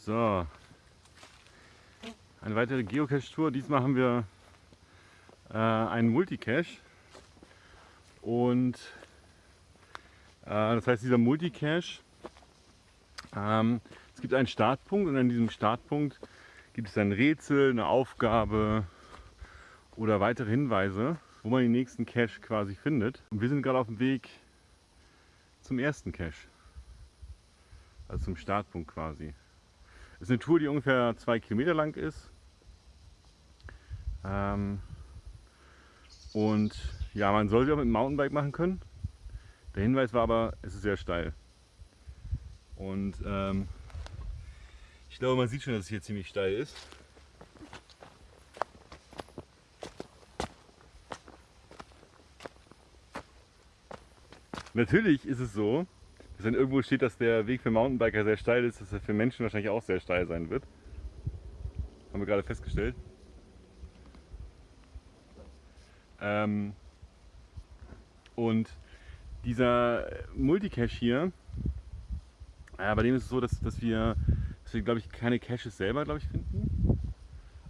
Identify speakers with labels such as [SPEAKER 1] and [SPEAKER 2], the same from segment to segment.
[SPEAKER 1] So. Eine weitere Geocache-Tour. Diesmal haben wir äh, einen Multicache. Und äh, das heißt, dieser Multicache, ähm, es gibt einen Startpunkt und an diesem Startpunkt gibt es ein Rätsel, eine Aufgabe oder weitere Hinweise, wo man den nächsten Cache quasi findet. Und wir sind gerade auf dem Weg zum ersten Cache. Also zum Startpunkt quasi. Das ist eine Tour, die ungefähr zwei Kilometer lang ist. Ähm, und ja, man soll sie auch mit dem Mountainbike machen können. Der Hinweis war aber, es ist sehr steil. Und ähm, ich glaube, man sieht schon, dass es hier ziemlich steil ist. Natürlich ist es so, dass wenn irgendwo steht, dass der Weg für Mountainbiker sehr steil ist, dass er für Menschen wahrscheinlich auch sehr steil sein wird. Haben wir gerade festgestellt. Ähm, und dieser Multicache hier, äh, bei dem ist es so, dass, dass wir, dass wir glaube ich, keine Caches selber glaube ich, finden.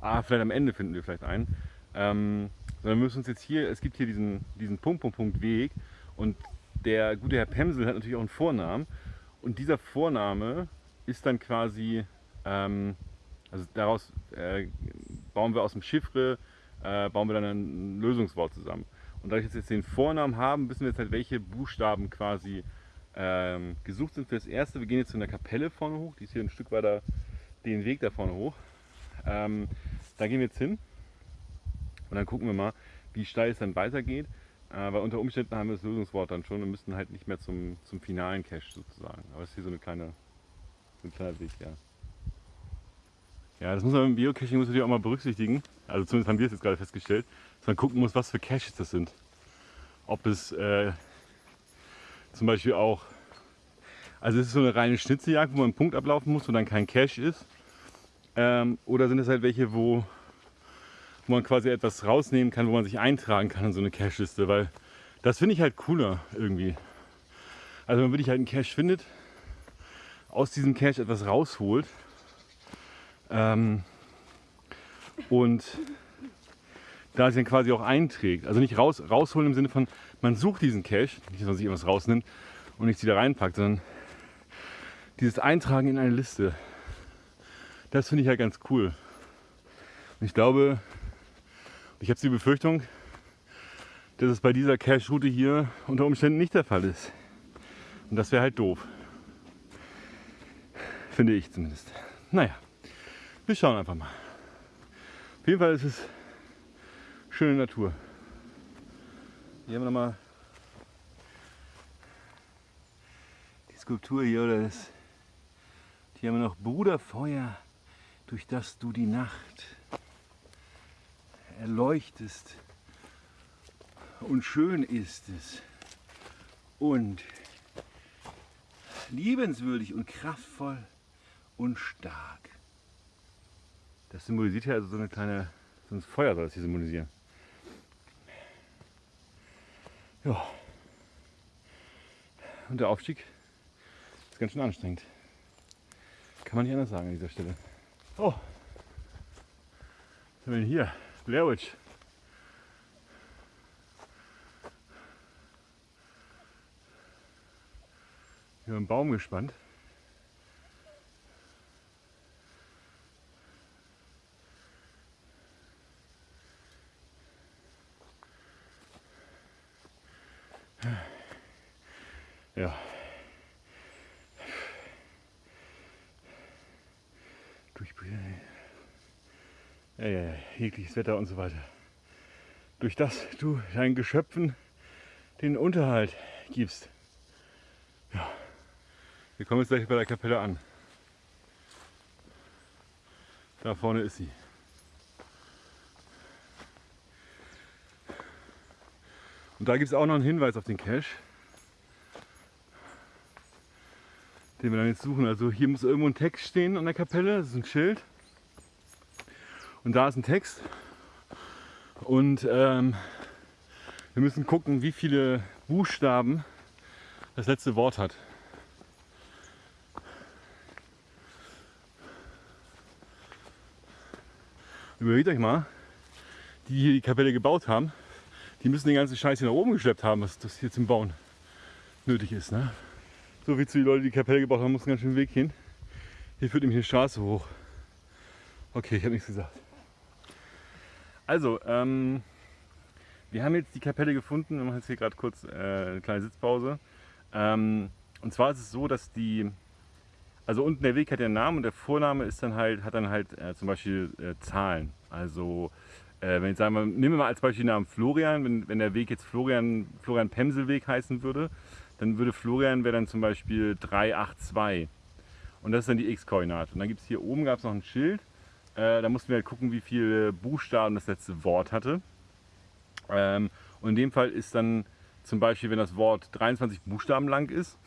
[SPEAKER 1] Ah, vielleicht am Ende finden wir vielleicht einen. Ähm, sondern wir müssen uns jetzt hier, es gibt hier diesen, diesen Punkt, Punkt, Punkt Weg und der gute Herr Pemsel hat natürlich auch einen Vornamen und dieser Vorname ist dann quasi, ähm, also daraus äh, bauen wir aus dem Chiffre, äh, bauen wir dann ein Lösungswort zusammen. Und da ich jetzt den Vornamen haben, wissen wir jetzt halt, welche Buchstaben quasi ähm, gesucht sind für das erste. Wir gehen jetzt zu einer Kapelle vorne hoch, die ist hier ein Stück weiter den Weg da vorne hoch. Ähm, da gehen wir jetzt hin und dann gucken wir mal, wie steil es dann weitergeht. Weil unter Umständen haben wir das Lösungswort dann schon und müssten halt nicht mehr zum, zum finalen Cache sozusagen. Aber es ist hier so eine kleine, ein kleiner Weg, ja. Ja, das muss man im Geocaching muss natürlich auch mal berücksichtigen. Also zumindest haben wir es jetzt gerade festgestellt, dass man gucken muss, was für Caches das sind. Ob es äh, zum Beispiel auch, also es ist so eine reine Schnitzeljagd, wo man einen Punkt ablaufen muss, wo dann kein Cache ist. Ähm, oder sind es halt welche, wo wo man quasi etwas rausnehmen kann, wo man sich eintragen kann in so eine Cache-Liste, weil das finde ich halt cooler irgendwie. Also wenn man wirklich halt einen Cache findet, aus diesem Cache etwas rausholt ähm, und da sich dann quasi auch einträgt. Also nicht raus, rausholen im Sinne von, man sucht diesen Cache, nicht dass man sich irgendwas rausnimmt und nichts wieder reinpackt, sondern dieses Eintragen in eine Liste. Das finde ich halt ganz cool. Und ich glaube, ich habe die Befürchtung, dass es bei dieser Cache-Route hier unter Umständen nicht der Fall ist. Und das wäre halt doof. Finde ich zumindest. Naja, wir schauen einfach mal. Auf jeden Fall ist es schöne Natur. Hier haben wir nochmal die Skulptur hier oder das. Hier haben wir noch Bruderfeuer, durch das du die Nacht erleuchtest. Und schön ist es. Und liebenswürdig und kraftvoll und stark. Das symbolisiert ja also so eine kleine, so ein Feuer soll das hier symbolisieren. Ja. Und der Aufstieg ist ganz schön anstrengend. Kann man nicht anders sagen an dieser Stelle. Oh. Was haben wir denn hier? Witch. Hier im Baum gespannt. Ja. Durchbrechen ja, ja, ja, jegliches Wetter und so weiter. Durch das du deinen Geschöpfen den Unterhalt gibst. Ja, wir kommen jetzt gleich bei der Kapelle an. Da vorne ist sie. Und da gibt es auch noch einen Hinweis auf den Cache, den wir dann jetzt suchen. Also hier muss irgendwo ein Text stehen an der Kapelle, das ist ein Schild. Und da ist ein Text. Und ähm, wir müssen gucken, wie viele Buchstaben das letzte Wort hat. Überlegt euch mal, die hier die Kapelle gebaut haben, die müssen den ganzen Scheiß hier nach oben geschleppt haben, was das hier zum Bauen nötig ist. Ne? So wie zu die Leute, die die Kapelle gebaut haben, mussten ganz schön Weg hin. Hier führt nämlich eine Straße hoch. Okay, ich habe nichts gesagt. Also, ähm, wir haben jetzt die Kapelle gefunden. Wir machen jetzt hier gerade kurz äh, eine kleine Sitzpause. Ähm, und zwar ist es so, dass die, also unten der Weg hat einen Namen und der Vorname ist dann halt, hat dann halt äh, zum Beispiel äh, Zahlen. Also äh, wenn ich sagen wir, nehmen wir mal als Beispiel den Namen Florian, wenn, wenn der Weg jetzt Florian, Florian Pemselweg heißen würde, dann würde Florian wäre dann zum Beispiel 382. Und das ist dann die X-Koordinate. Und dann gibt es hier oben gab es noch ein Schild. Äh, da mussten wir halt gucken, wie viele Buchstaben das letzte Wort hatte. Ähm, und in dem Fall ist dann zum Beispiel, wenn das Wort 23 Buchstaben lang ist,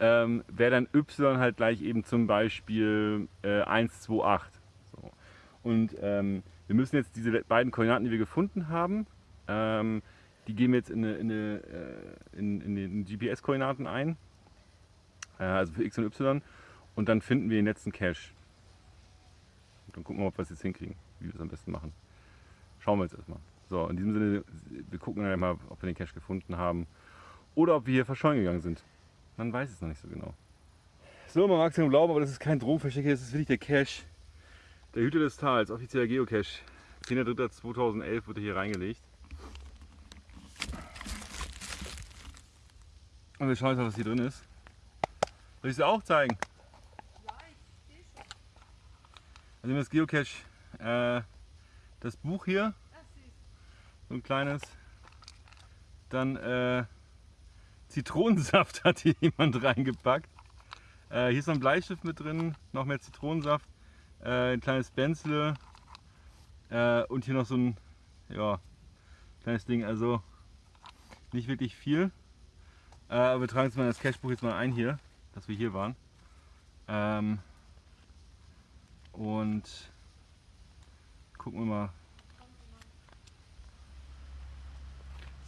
[SPEAKER 1] ähm, wäre dann Y halt gleich eben zum Beispiel äh, 128. So. Und ähm, wir müssen jetzt diese beiden Koordinaten, die wir gefunden haben, ähm, die geben wir jetzt in, eine, in, eine, äh, in, in den GPS-Koordinaten ein, äh, also für X und Y, und dann finden wir den letzten Cache. Dann gucken wir, ob wir es jetzt hinkriegen, wie wir es am besten machen. Schauen wir jetzt erstmal. So, in diesem Sinne, wir gucken dann mal, ob wir den Cache gefunden haben oder ob wir hier verschollen gegangen sind. Man weiß es noch nicht so genau. So, man mag es ja glauben, aber das ist kein Drogenversteck, das ist wirklich der Cache. Der Hüter des Tals, offizieller Geocache. 10.03.2011 wurde hier reingelegt. Und wir schauen jetzt mal, was hier drin ist. Soll ich es auch zeigen?
[SPEAKER 2] Ja, ich sehe schon.
[SPEAKER 1] Also das Geocache, äh, das Buch hier, so ein kleines. Dann äh, Zitronensaft hat hier jemand reingepackt. Äh, hier ist noch ein Bleistift mit drin, noch mehr Zitronensaft, äh, ein kleines Benzle äh, und hier noch so ein ja, kleines Ding. Also nicht wirklich viel. Äh, aber wir tragen jetzt mal das Cashbuch jetzt mal ein hier, dass wir hier waren. Ähm, und gucken wir mal,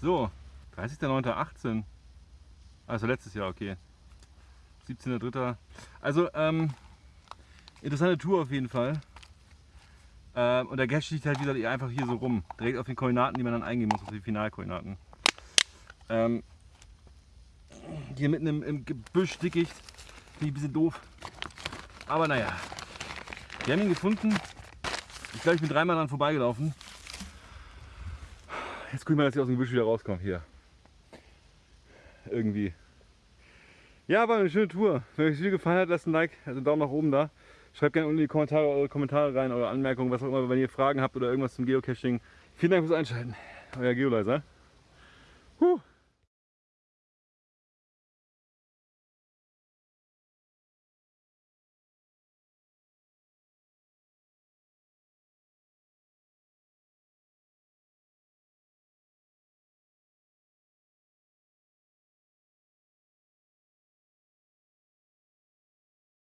[SPEAKER 1] So, 30.09.18. Also letztes Jahr, okay. 17.03. Also, ähm, interessante Tour auf jeden Fall. Ähm, und der Cache liegt halt wieder einfach hier so rum. Direkt auf den Koordinaten, die man dann eingeben muss, auf die Finalkoordinaten. Ähm, hier mitten im, im Gebüsch, Dickicht. Finde ich ein bisschen doof. Aber naja. Wir haben ihn gefunden. Ich glaube, ich bin dreimal dran vorbeigelaufen. Jetzt guck ich mal, dass ich aus dem Gebüsch wieder rauskomme. Hier. Irgendwie. Ja, war eine schöne Tour. Wenn euch das Video gefallen hat, lasst ein Like, also einen Daumen nach oben da. Schreibt gerne unten in die Kommentare eure Kommentare rein, eure Anmerkungen, was auch immer, wenn ihr Fragen habt oder irgendwas zum Geocaching. Vielen Dank fürs Einschalten. Euer Geoleiser. Huh.